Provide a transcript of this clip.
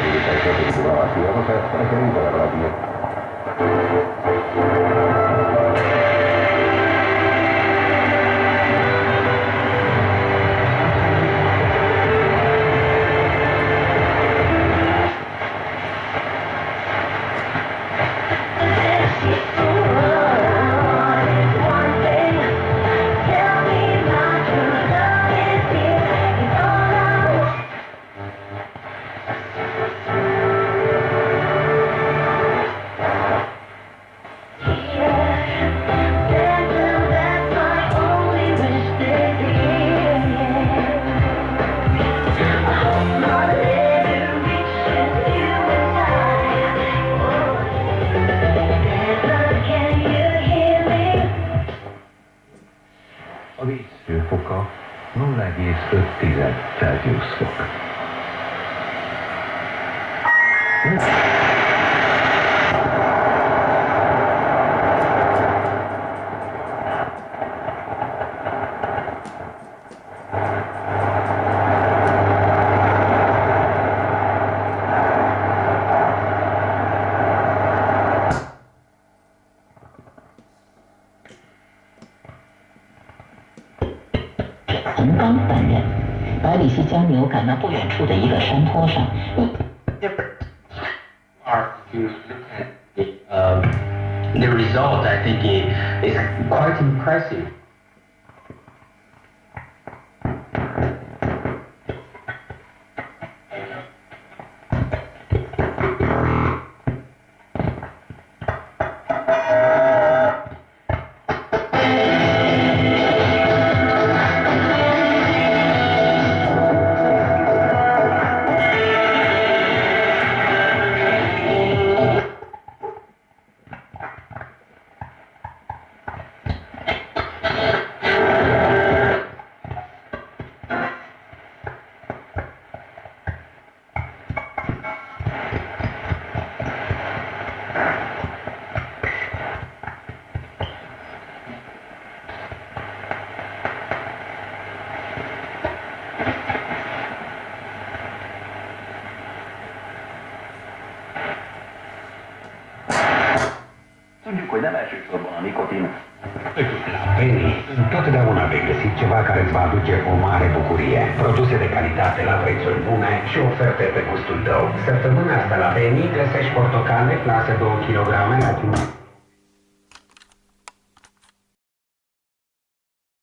Gracias. 0,5 Celsius fok. 百里奚将牛赶到不远处的一个山坡上，are to look at the, um, the result, I think is quite impressive. Tudjuk, hogy nem elsősorban a nikotin, La Penny, întotdeauna vei găsi ceva care îți va aduce o mare bucurie. Produse de calitate la prețuri bune și oferte pe gustul tău. Săptămâna asta la Penny găsești portocale clase 2 kg la